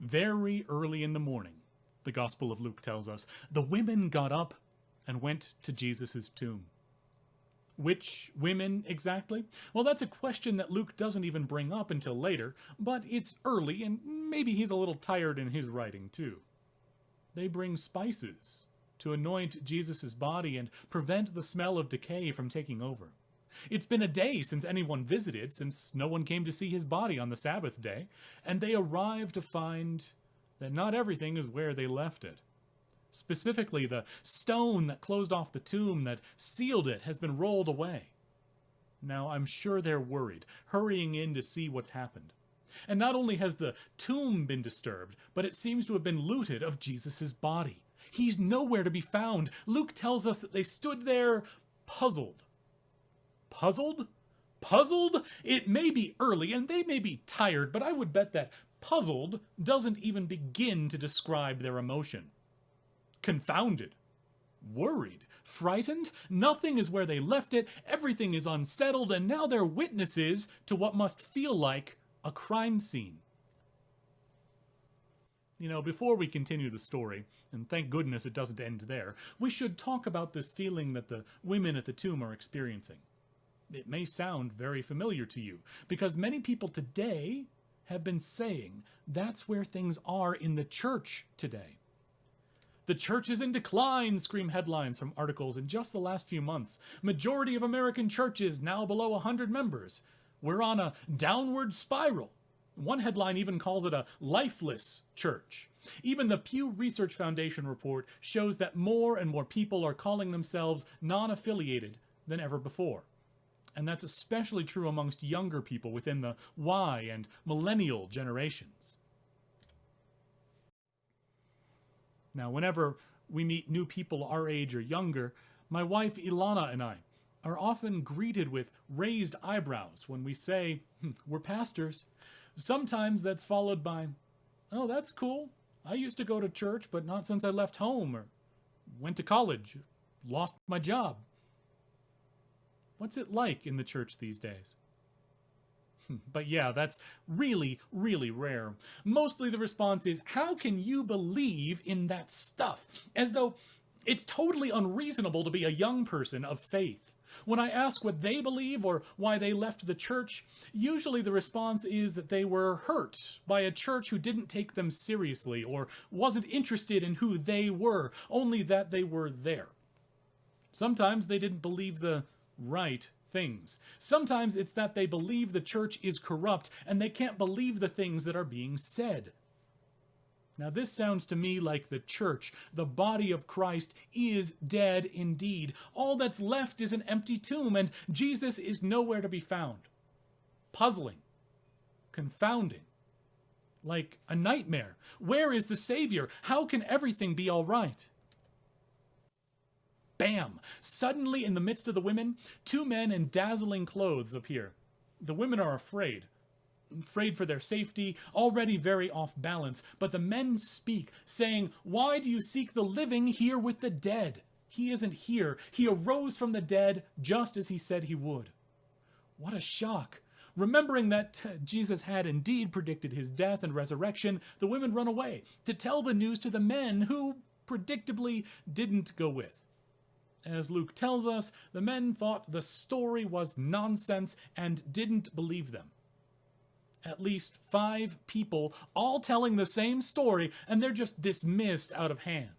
Very early in the morning, the Gospel of Luke tells us, the women got up and went to Jesus' tomb. Which women exactly? Well, that's a question that Luke doesn't even bring up until later, but it's early and maybe he's a little tired in his writing too. They bring spices to anoint Jesus' body and prevent the smell of decay from taking over. It's been a day since anyone visited, since no one came to see his body on the Sabbath day, and they arrive to find that not everything is where they left it. Specifically, the stone that closed off the tomb that sealed it has been rolled away. Now, I'm sure they're worried, hurrying in to see what's happened. And not only has the tomb been disturbed, but it seems to have been looted of Jesus' body. He's nowhere to be found. Luke tells us that they stood there puzzled. Puzzled? Puzzled? It may be early and they may be tired, but I would bet that puzzled doesn't even begin to describe their emotion confounded, worried, frightened. Nothing is where they left it, everything is unsettled, and now they're witnesses to what must feel like a crime scene. You know, before we continue the story, and thank goodness it doesn't end there, we should talk about this feeling that the women at the tomb are experiencing. It may sound very familiar to you, because many people today have been saying that's where things are in the church today. The church is in decline, scream headlines from articles in just the last few months. Majority of American churches now below 100 members. We're on a downward spiral. One headline even calls it a lifeless church. Even the Pew Research Foundation report shows that more and more people are calling themselves non-affiliated than ever before. And that's especially true amongst younger people within the Y and millennial generations. Now, whenever we meet new people our age or younger, my wife Ilana and I are often greeted with raised eyebrows when we say, hmm, we're pastors. Sometimes that's followed by, oh, that's cool. I used to go to church, but not since I left home or went to college, lost my job. What's it like in the church these days? Hmm, but yeah, that's really, really rare. Mostly the response is, how can you believe in that stuff? As though it's totally unreasonable to be a young person of faith. When I ask what they believe or why they left the church, usually the response is that they were hurt by a church who didn't take them seriously or wasn't interested in who they were, only that they were there. Sometimes they didn't believe the right things. Sometimes it's that they believe the church is corrupt and they can't believe the things that are being said. Now, this sounds to me like the church, the body of Christ, is dead indeed. All that's left is an empty tomb, and Jesus is nowhere to be found. Puzzling, confounding, like a nightmare. Where is the Savior? How can everything be all right? Bam! Suddenly, in the midst of the women, two men in dazzling clothes appear. The women are afraid. Afraid for their safety, already very off balance, but the men speak, saying, Why do you seek the living here with the dead? He isn't here. He arose from the dead just as he said he would. What a shock! Remembering that Jesus had indeed predicted his death and resurrection, the women run away to tell the news to the men who, predictably, didn't go with. As Luke tells us, the men thought the story was nonsense and didn't believe them. At least five people all telling the same story and they're just dismissed out of hand.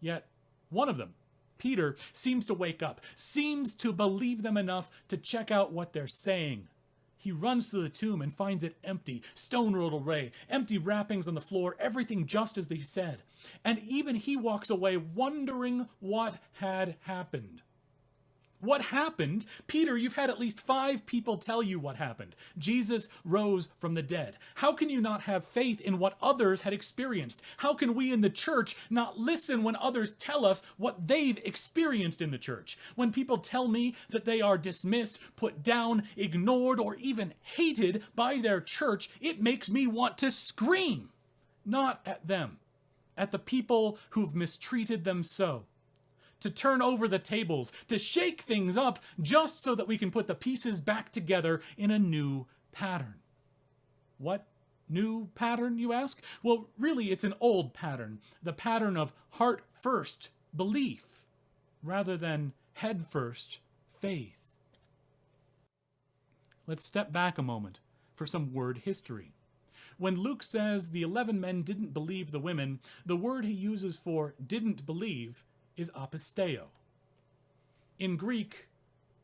Yet, one of them, Peter, seems to wake up, seems to believe them enough to check out what they're saying. He runs to the tomb and finds it empty, stone rolled away, empty wrappings on the floor, everything just as they said. And even he walks away wondering what had happened. What happened? Peter, you've had at least five people tell you what happened. Jesus rose from the dead. How can you not have faith in what others had experienced? How can we in the church not listen when others tell us what they've experienced in the church? When people tell me that they are dismissed, put down, ignored, or even hated by their church, it makes me want to scream. Not at them, at the people who've mistreated them so to turn over the tables, to shake things up just so that we can put the pieces back together in a new pattern. What New pattern, you ask? Well, really, it's an old pattern, the pattern of heart first belief rather than head first faith. Let's step back a moment for some word history. When Luke says the 11 men didn't believe the women, the word he uses for didn't believe is apisteo. In Greek,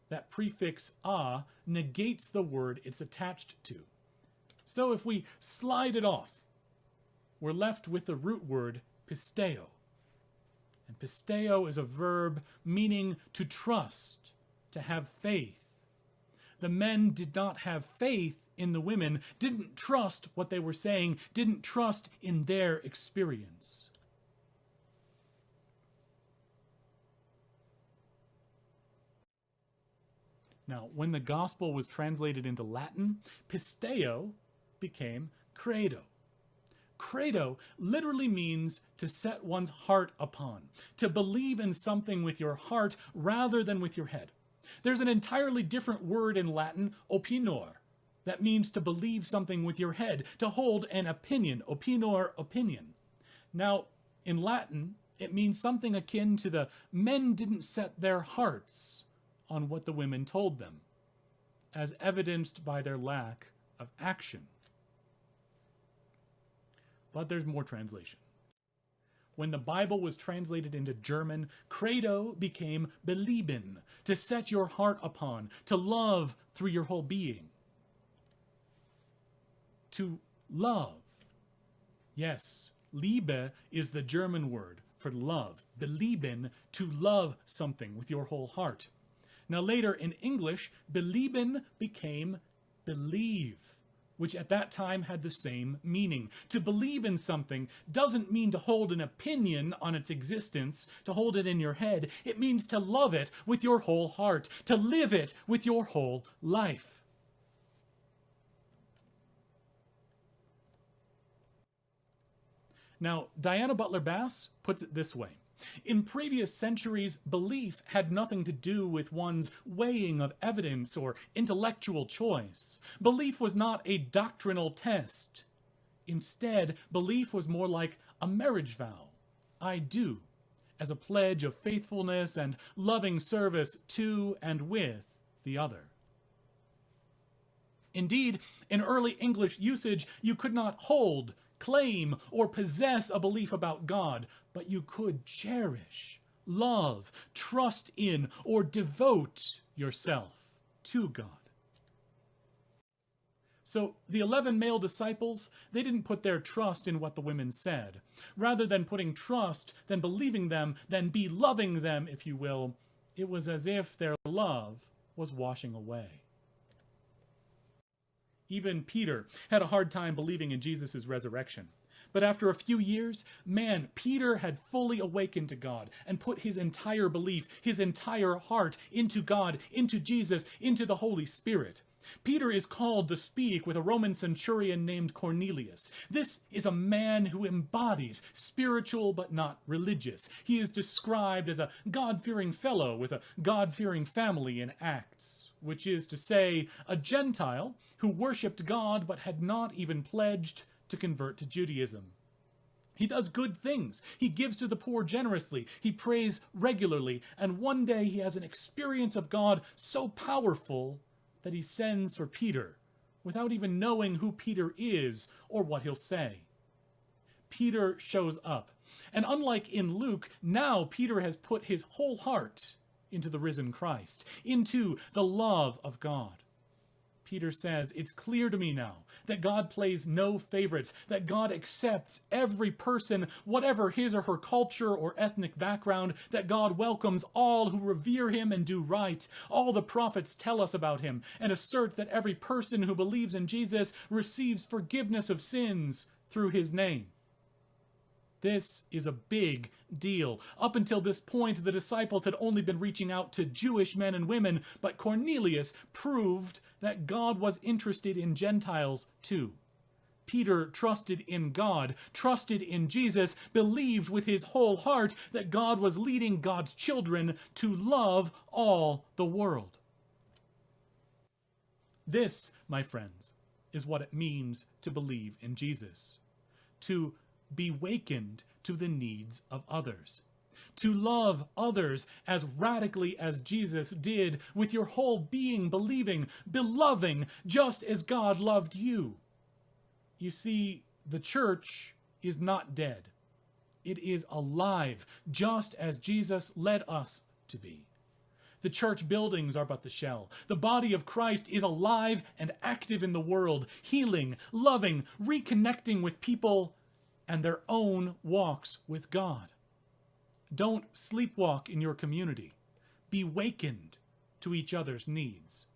that prefix a negates the word it's attached to. So if we slide it off, we're left with the root word pisteo. And pisteo is a verb meaning to trust, to have faith. The men did not have faith in the women, didn't trust what they were saying, didn't trust in their experience. Now, when the gospel was translated into Latin, pisteo became credo. Credo literally means to set one's heart upon, to believe in something with your heart rather than with your head. There's an entirely different word in Latin, opinor, that means to believe something with your head, to hold an opinion, opinor, opinion. Now, in Latin, it means something akin to the men didn't set their hearts on what the women told them, as evidenced by their lack of action. But there's more translation. When the Bible was translated into German, credo became belieben, to set your heart upon, to love through your whole being. To love. Yes, Liebe is the German word for love. Belieben, to love something with your whole heart. Now later in English, belieben became believe, which at that time had the same meaning. To believe in something doesn't mean to hold an opinion on its existence, to hold it in your head. It means to love it with your whole heart, to live it with your whole life. Now, Diana Butler Bass puts it this way. In previous centuries, belief had nothing to do with one's weighing of evidence or intellectual choice. Belief was not a doctrinal test. Instead, belief was more like a marriage vow. I do, as a pledge of faithfulness and loving service to and with the other. Indeed, in early English usage, you could not hold, claim, or possess a belief about God, but you could cherish, love, trust in, or devote yourself to God. So the 11 male disciples, they didn't put their trust in what the women said. Rather than putting trust, than believing them, than be loving them, if you will, it was as if their love was washing away. Even Peter had a hard time believing in Jesus' resurrection. But after a few years, man, Peter had fully awakened to God and put his entire belief, his entire heart into God, into Jesus, into the Holy Spirit. Peter is called to speak with a Roman centurion named Cornelius. This is a man who embodies spiritual but not religious. He is described as a God-fearing fellow with a God-fearing family in Acts, which is to say, a Gentile who worshipped God but had not even pledged to convert to Judaism. He does good things. He gives to the poor generously. He prays regularly. And one day he has an experience of God so powerful that he sends for Peter without even knowing who Peter is or what he'll say. Peter shows up. And unlike in Luke, now Peter has put his whole heart into the risen Christ, into the love of God. Peter says, It's clear to me now that God plays no favorites, that God accepts every person, whatever his or her culture or ethnic background, that God welcomes all who revere him and do right. All the prophets tell us about him and assert that every person who believes in Jesus receives forgiveness of sins through his name. This is a big deal. Up until this point, the disciples had only been reaching out to Jewish men and women, but Cornelius proved that God was interested in Gentiles too. Peter trusted in God, trusted in Jesus, believed with his whole heart that God was leading God's children to love all the world. This, my friends, is what it means to believe in Jesus. To be wakened to the needs of others. To love others as radically as Jesus did, with your whole being believing, beloving, just as God loved you. You see, the church is not dead. It is alive, just as Jesus led us to be. The church buildings are but the shell. The body of Christ is alive and active in the world, healing, loving, reconnecting with people and their own walks with God. Don't sleepwalk in your community. Be wakened to each other's needs.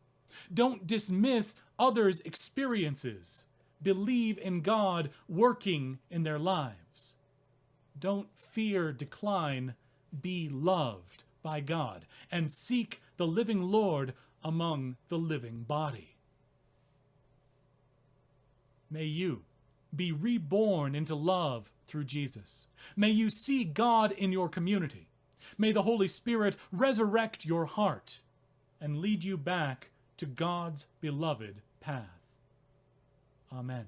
Don't dismiss others' experiences. Believe in God working in their lives. Don't fear decline. Be loved by God and seek the living Lord among the living body. May you be reborn into love through Jesus. May you see God in your community. May the Holy Spirit resurrect your heart and lead you back to God's beloved path. Amen.